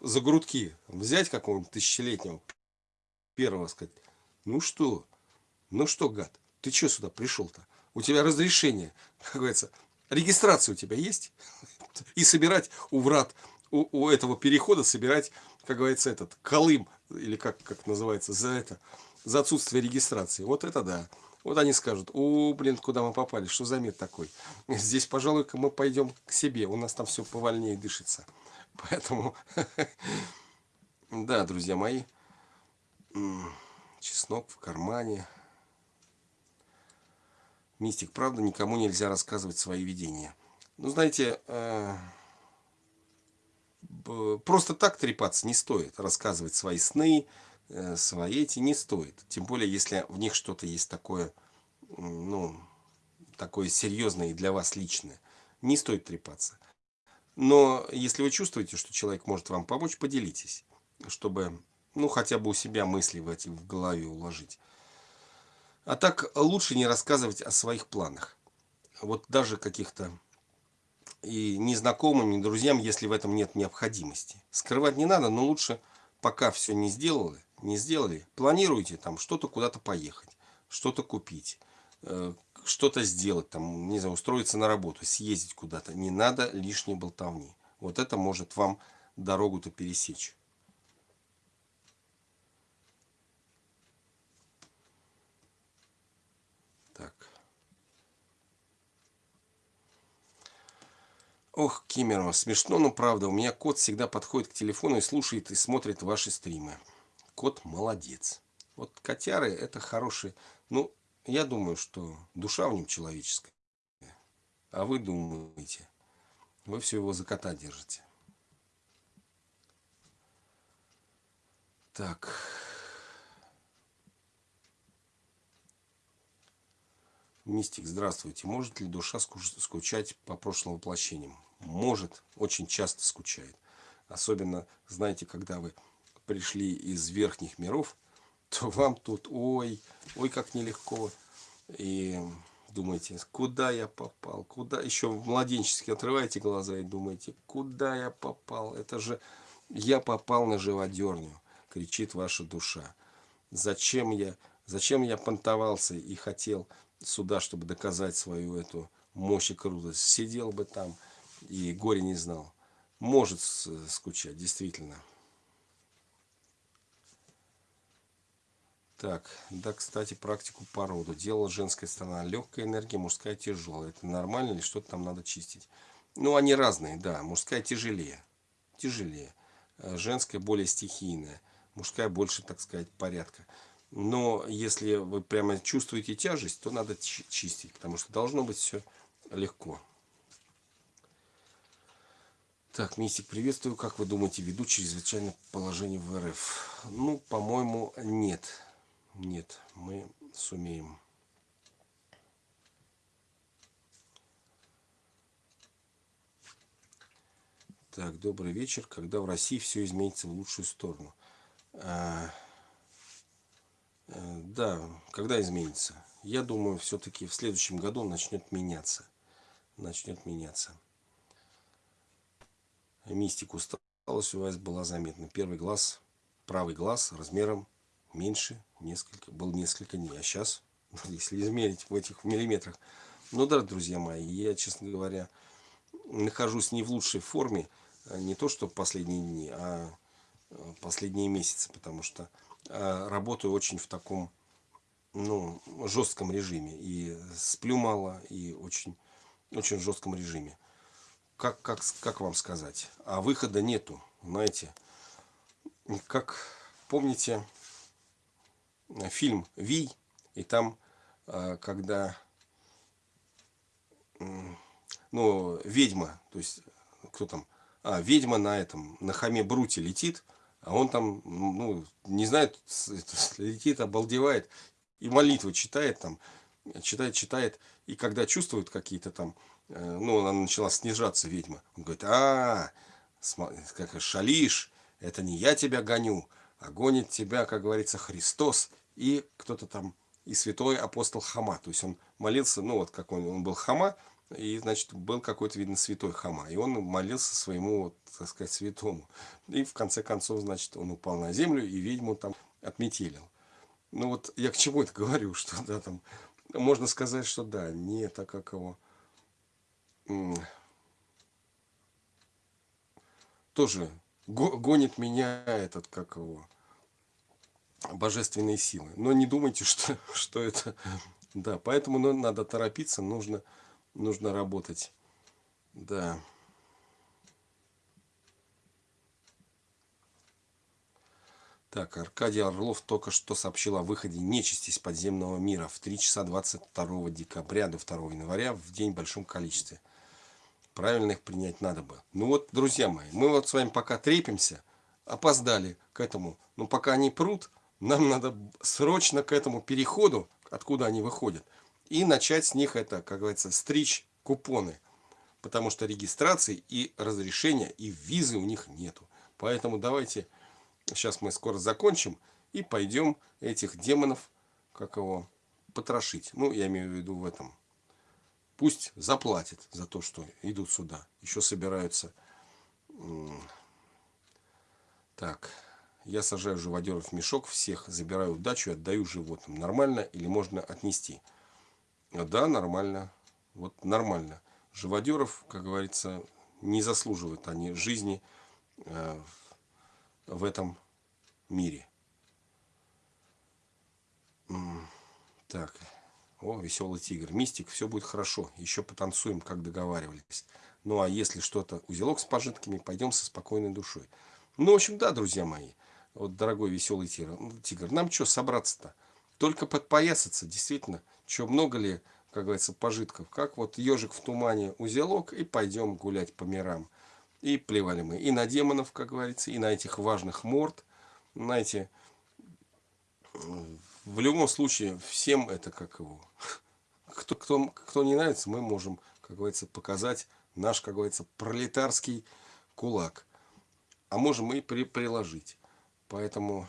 за грудки взять какого-нибудь тысячелетнего, первого сказать, ну что, ну что, гад, ты что сюда пришел-то? У тебя разрешение, как говорится, регистрация у тебя есть? И собирать у врат, у, у этого перехода собирать, как говорится, этот колым, или как, как называется, за это, за отсутствие регистрации. Вот это да. Вот они скажут, о, блин, куда мы попали, что за мир такой? Здесь, пожалуй-ка, мы пойдем к себе, у нас там все повольнее дышится. Поэтому, да, друзья мои, чеснок в кармане. Мистик, правда, никому нельзя рассказывать свои видения. Ну, знаете, э, просто так трепаться не стоит, рассказывать свои сны, Э, свои эти не стоит. Тем более, если в них что-то есть такое, ну, такое серьезное и для вас личное. не стоит трепаться. Но если вы чувствуете, что человек может вам помочь, поделитесь, чтобы, ну, хотя бы у себя мысли в эти в голове уложить. А так лучше не рассказывать о своих планах. Вот даже каких-то и незнакомым, и друзьям, если в этом нет необходимости. Скрывать не надо, но лучше, пока все не сделали, не сделали, планируйте там что-то куда-то поехать, что-то купить, э, что-то сделать, там, не знаю, устроиться на работу, съездить куда-то. Не надо лишней болтовни. Вот это может вам дорогу-то пересечь. Ох, Кимерова, смешно, но правда. У меня кот всегда подходит к телефону и слушает и смотрит ваши стримы. Кот молодец. Вот котяры это хорошие. Ну, я думаю, что душа в нем человеческая. А вы думаете, вы все его за кота держите. Так. Мистик, здравствуйте. Может ли душа скучать по прошлым воплощениям? Может, очень часто скучает. Особенно, знаете, когда вы пришли из верхних миров, то вам тут, ой, ой, как нелегко. И думаете, куда я попал, куда, еще младенчески отрываете глаза и думаете, куда я попал, это же я попал на живодерню, кричит ваша душа. Зачем я, зачем я понтовался и хотел сюда, чтобы доказать свою эту мощь и крутость, сидел бы там, и горе не знал. Может скучать, действительно. Так, да, кстати, практику по роду. Делала женская сторона легкая энергия, мужская тяжелая. Это нормально или что-то там надо чистить? Ну, они разные, да. Мужская тяжелее. Тяжелее. Э, женская более стихийная. Мужская больше, так сказать, порядка. Но если вы прямо чувствуете тяжесть, то надо чистить, потому что должно быть все легко. Так, Мистик, приветствую. Как вы думаете, ведут чрезвычайное положение в РФ? Ну, по-моему, нет. Нет, мы сумеем. Так, добрый вечер. Когда в России все изменится в лучшую сторону? А, да, когда изменится? Я думаю, все-таки в следующем году начнет меняться. Начнет меняться мистику усталость у вас была заметна. Первый глаз, правый глаз размером меньше, несколько, был несколько дней. А сейчас, если измерить в этих миллиметрах, ну да, друзья мои, я, честно говоря, нахожусь не в лучшей форме, а не то, что последние дни, а последние месяцы, потому что а, работаю очень в таком, ну, жестком режиме. И сплю мало, и очень, очень жестком режиме как, как, как вам сказать, а выхода нету, знаете. Как помните фильм «Вий», и там, а, когда, ну, ведьма, то есть, кто там, а, ведьма на этом, на хаме Бруте летит, а он там, ну, не знает, летит, обалдевает, и молитвы читает там, читает, читает, и когда чувствует какие-то там Э, ну, она начала снижаться, ведьма. Он говорит, а, как шалишь, это не я тебя гоню, а гонит тебя, как говорится, Христос и кто-то там, и святой апостол Хама. То есть он молился, ну вот как он, он был Хама, и, значит, был какой-то, видно, святой Хама. И он молился своему, вот, так сказать, святому. И в конце концов, значит, он упал на землю, и ведьму там отметелил. Ну вот я к чему это говорю, что да, там, можно сказать, что да, не так как его тоже гонит меня этот, как его, божественные силы. Но не думайте, что, что это... Да, поэтому ну, надо торопиться, нужно, нужно работать. Да. Так, Аркадий Орлов только что сообщил о выходе нечисти из подземного мира в 3 часа 22 декабря до 2 января в день в большом количестве правильно их принять надо бы. Ну вот, друзья мои, мы вот с вами пока трепимся, опоздали к этому. Но пока они прут, нам надо срочно к этому переходу, откуда они выходят, и начать с них это, как говорится, стричь купоны. потому что регистрации и разрешения и визы у них нету. Поэтому давайте, сейчас мы скоро закончим и пойдем этих демонов, как его, потрошить. Ну, я имею в виду в этом. Пусть заплатят за то, что идут сюда. Еще собираются. Так, я сажаю живодеров в мешок, всех забираю в и отдаю животным. Нормально или можно отнести? Да, нормально. Вот нормально. Живодеров, как говорится, не заслуживают они жизни э, в этом мире. Так. О, веселый тигр. Мистик, все будет хорошо. Еще потанцуем, как договаривались. Ну, а если что-то, узелок с пожитками, пойдем со спокойной душой. Ну, в общем, да, друзья мои. Вот, дорогой веселый тигр. тигр нам что собраться-то? Только подпоясаться, действительно. Что, много ли, как говорится, пожитков? Как вот ежик в тумане, узелок, и пойдем гулять по мирам. И плевали мы и на демонов, как говорится, и на этих важных морд, знаете, в любом случае, всем это как его. Кто, кто, кто не нравится, мы можем, как говорится, показать наш, как говорится, пролетарский кулак. А можем и при, приложить. Поэтому...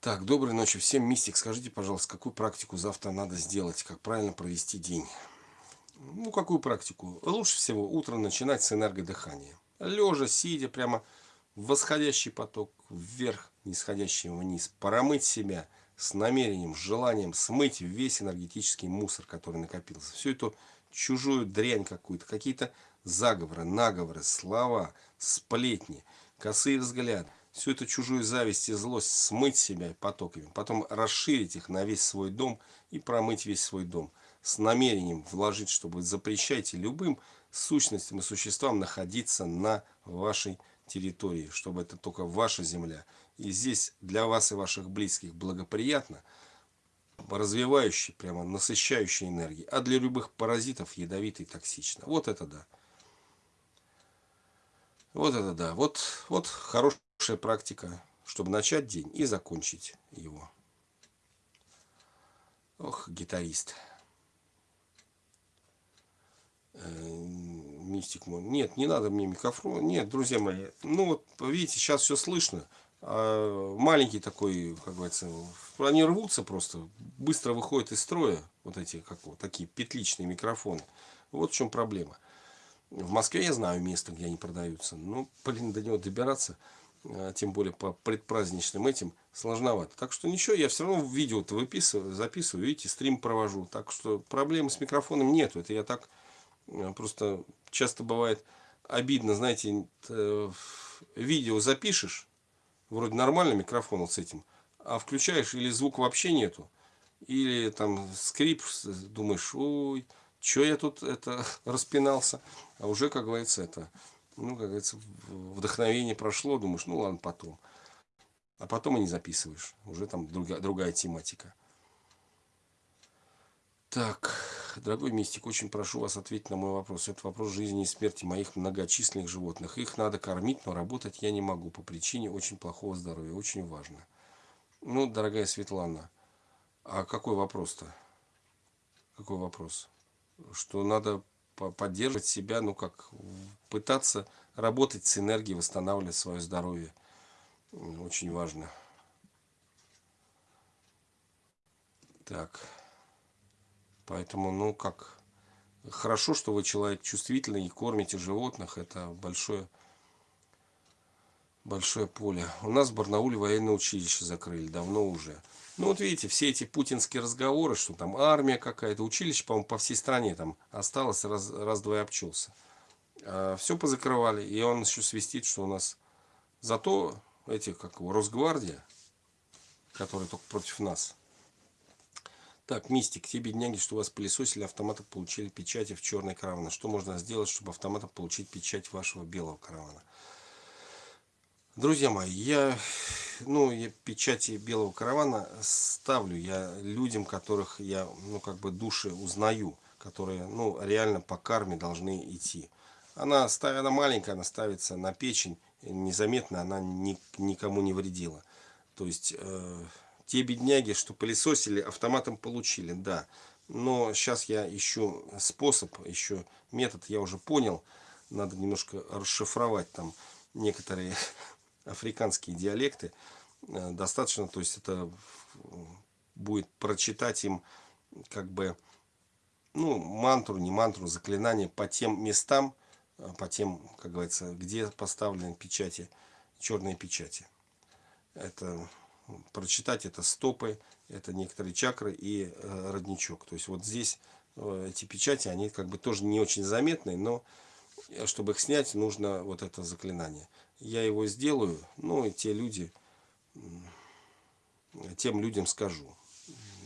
Так, доброй ночи всем. Мистик, скажите, пожалуйста, какую практику завтра надо сделать? Как правильно провести день? Ну, какую практику? Лучше всего утро начинать с энергодыхания. Лежа, сидя, прямо восходящий поток вверх, нисходящий вниз. Промыть себя с намерением, с желанием смыть весь энергетический мусор, который накопился. Всю эту чужую дрянь какую-то, какие-то заговоры, наговоры, слова, сплетни, косые взгляды. Всю эту чужую зависть и злость смыть себя потоками. Потом расширить их на весь свой дом и промыть весь свой дом. С намерением вложить, чтобы запрещайте любым сущностям и существам находиться на вашей территории, чтобы это только ваша земля. И здесь для вас и ваших близких благоприятно, развивающий, прямо насыщающий энергии, а для любых паразитов ядовитый и токсично. Вот это да. Вот это да. Вот, вот хорошая практика, чтобы начать день и закончить его. Ох, гитарист. Э, мистик мой. Нет, не надо мне микрофон. Нет, друзья мои. Ну вот, видите, сейчас все слышно. А маленький такой, как говорится, они рвутся просто. Быстро выходят из строя. Вот эти, как вот, такие петличные микрофоны. Вот в чем проблема. В Москве я знаю место, где они продаются. Ну, блин, до него добираться, а, тем более по предпраздничным этим, сложновато. Так что ничего, я все равно видео-то выписываю, записываю, видите, стрим провожу. Так что проблемы с микрофоном нету. Это я так Э, просто часто бывает обидно, знаете, э, видео запишешь, вроде нормально микрофон вот с этим, а включаешь или звук вообще нету, или там скрип, думаешь, ой, что я тут это распинался, а уже, как говорится, это, ну, как говорится, вдохновение прошло, думаешь, ну ладно, потом. А потом и не записываешь, уже там другая, другая тематика. Так, дорогой мистик, очень прошу вас ответить на мой вопрос. Это вопрос жизни и смерти моих многочисленных животных. Их надо кормить, но работать я не могу по причине очень плохого здоровья. Очень важно. Ну, дорогая Светлана, а какой вопрос-то? Какой вопрос? Что надо поддерживать себя, ну как, пытаться работать с энергией, восстанавливать свое здоровье. Очень важно. Так. Поэтому, ну как, хорошо, что вы человек чувствительный и кормите животных. Это большое, большое поле. У нас в Барнауле военное училище закрыли, давно уже. Ну вот видите, все эти путинские разговоры, что там армия какая-то, училище, по-моему, по всей стране там осталось, раз, раз-два и обчелся. А, все позакрывали, и он еще свистит, что у нас... Зато эти, как его, Росгвардия, которые только против нас, так, Мистик, те бедняги, что у вас пылесосили, автоматы получили печати в черной каравана. Что можно сделать, чтобы автоматом получить печать вашего белого каравана? Друзья мои, я, ну, я печати белого каравана ставлю я людям, которых я, ну, как бы души узнаю, которые, ну, реально по карме должны идти. Она, она маленькая, она ставится на печень, незаметно она ни, никому не вредила. То есть... Э, те бедняги, что пылесосили, автоматом получили, да. Но сейчас я ищу способ, еще метод, я уже понял. Надо немножко расшифровать там некоторые африканские диалекты. Э, достаточно, то есть это будет прочитать им как бы, ну, мантру, не мантру, заклинание по тем местам, э, по тем, как говорится, где поставлены печати, черные печати. Это прочитать это стопы, это некоторые чакры и э, родничок. То есть вот здесь э, эти печати, они как бы тоже не очень заметны, но э, чтобы их снять, нужно вот это заклинание. Я его сделаю, ну и те люди, тем людям скажу.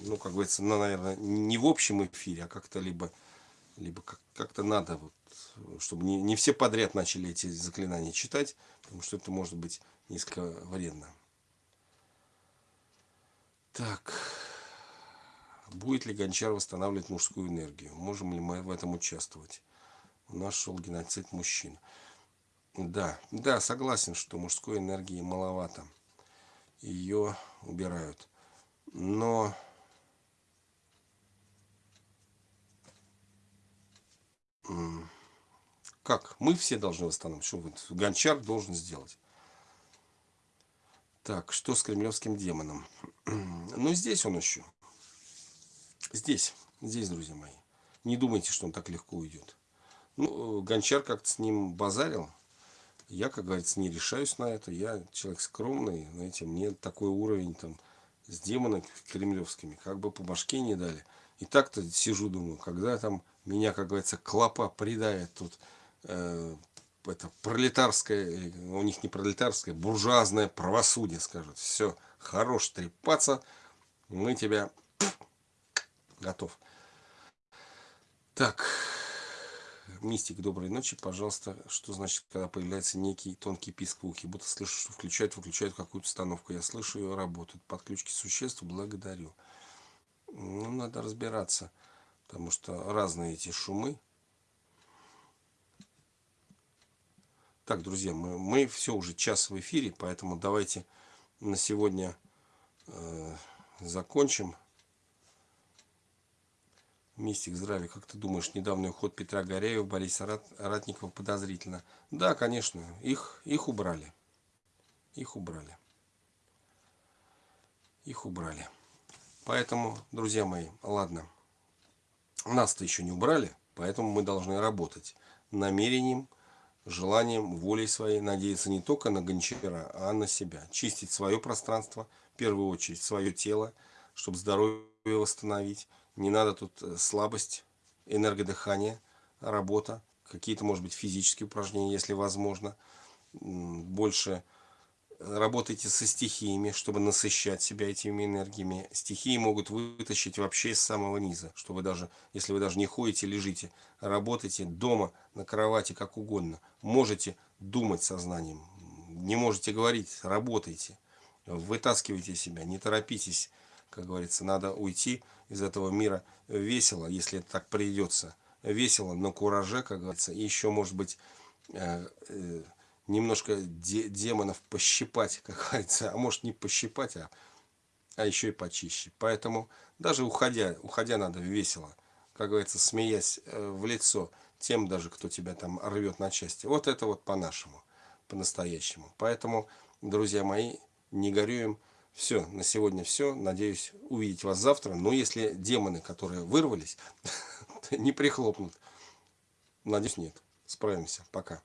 Ну, как говорится, ну, наверное, не в общем эфире, а как-то либо, либо как-то надо, вот, чтобы не, не все подряд начали эти заклинания читать, потому что это может быть несколько вредно. Так. Будет ли Гончар восстанавливать мужскую энергию? Можем ли мы в этом участвовать? У нас шел геноцид мужчин. Да, да, согласен, что мужской энергии маловато. Ее убирают. Но... Как? Мы все должны восстановить. Что Гончар должен сделать? Так, что с кремлевским демоном? Ну, здесь он еще. Здесь, здесь, друзья мои. Не думайте, что он так легко уйдет. Ну, Гончар как-то с ним базарил. Я, как говорится, не решаюсь на это. Я человек скромный, знаете, мне такой уровень там с демонами кремлевскими, как бы по башке не дали. И так-то сижу, думаю, когда там меня, как говорится, клопа придает тут э, это пролетарское, у них не пролетарское, буржуазное правосудие скажет. Все, хорош трепаться, мы тебя готов. Так, мистик, доброй ночи, пожалуйста. Что значит, когда появляется некий тонкий писк в ухе? Будто слышу, что включают, выключают какую-то установку. Я слышу ее работают. Подключки существ, благодарю. Ну, надо разбираться, потому что разные эти шумы. Так, друзья, мы, мы все уже час в эфире, поэтому давайте на сегодня э, закончим. Мистик, здравия. Как ты думаешь, недавний уход Петра Горяева, Бориса Рат, Ратникова подозрительно? Да, конечно, их, их убрали. Их убрали. Их убрали. Поэтому, друзья мои, ладно. Нас-то еще не убрали, поэтому мы должны работать намерением, желанием, волей своей надеяться не только на гончара, а на себя. Чистить свое пространство, в первую очередь свое тело, чтобы здоровье восстановить. Не надо тут э, слабость, энергодыхание, работа, какие-то, может быть, физические упражнения, если возможно. Больше работайте со стихиями, чтобы насыщать себя этими энергиями. Стихии могут вытащить вообще из самого низа, чтобы даже, если вы даже не ходите, лежите, работайте дома, на кровати, как угодно. Можете думать сознанием, не можете говорить, работайте, вытаскивайте себя, не торопитесь, как говорится, надо уйти из этого мира весело, если это так придется. Весело, на кураже, как говорится, и еще, может быть, э, э, немножко де демонов пощипать, как говорится, а может не пощипать, а, а еще и почище. Поэтому даже уходя, уходя надо весело, как говорится, смеясь э, в лицо тем даже, кто тебя там рвет на части. Вот это вот по-нашему, по-настоящему. Поэтому, друзья мои, не горюем. Все, на сегодня все. Надеюсь увидеть вас завтра. Но если демоны, которые вырвались, не прихлопнут, надеюсь, нет. Справимся. Пока.